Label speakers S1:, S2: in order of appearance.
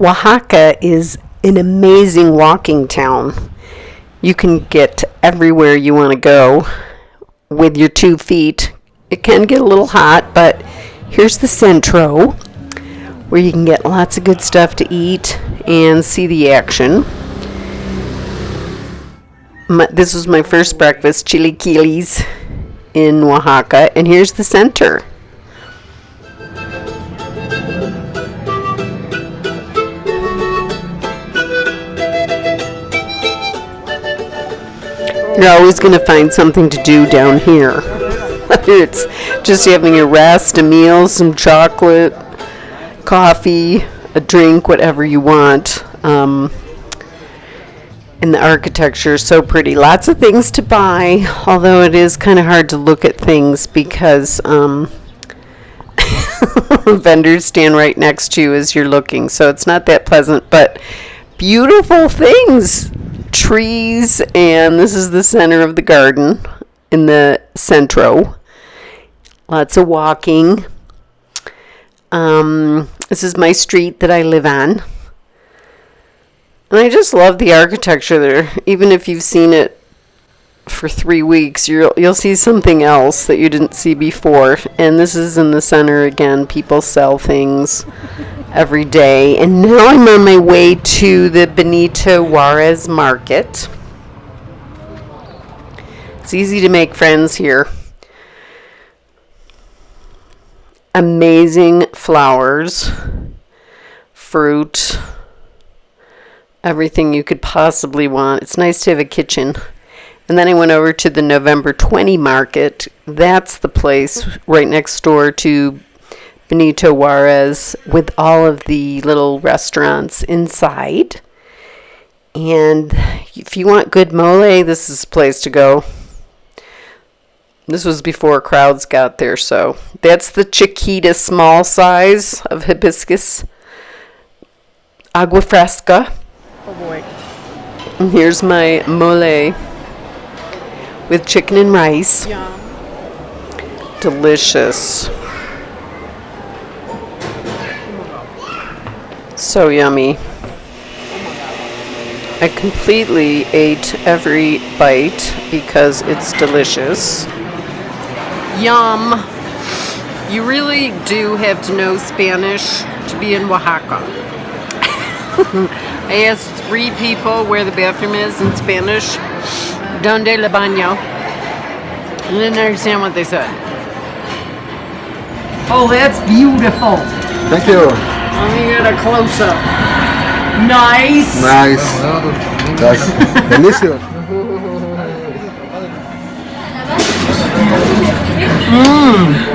S1: Oaxaca is an amazing walking town. You can get everywhere you want to go with your two feet. It can get a little hot, but here's the Centro where you can get lots of good stuff to eat and see the action. My, this was my first breakfast, chilaquiles in Oaxaca, and here's the center. You're always going to find something to do down here. It's just having a rest, a meal, some chocolate, coffee, a drink, whatever you want. Um, and the architecture is so pretty. Lots of things to buy, although it is kind of hard to look at things because um, vendors stand right next to you as you're looking, so it's not that pleasant. But beautiful things, trees, and this is the center of the garden in the centro. Lots of walking. Um, this is my street that I live on. And I just love the architecture there. Even if you've seen it for three weeks, you'll you'll see something else that you didn't see before. And this is in the center again. People sell things every day. And now I'm on my way to the Benito Juarez Market. It's easy to make friends here. Amazing flowers, fruit everything you could possibly want. It's nice to have a kitchen. And then I went over to the November 20 market. That's the place right next door to Benito Juarez with all of the little restaurants inside. And if you want good mole, this is a place to go. This was before crowds got there, so that's the Chiquita small size of hibiscus. Agua fresca.
S2: Oh boy.
S1: And here's my mole with chicken and rice.
S2: Yum.
S1: Delicious. So yummy. I completely ate every bite because it's delicious. Yum. You really do have to know Spanish to be in Oaxaca. I asked three people where the bathroom is in Spanish. Donde le baño? I didn't understand what they said. Oh, that's beautiful.
S3: Thank you.
S1: Let me get a close up. Nice.
S3: Nice. That's delicious.
S1: No.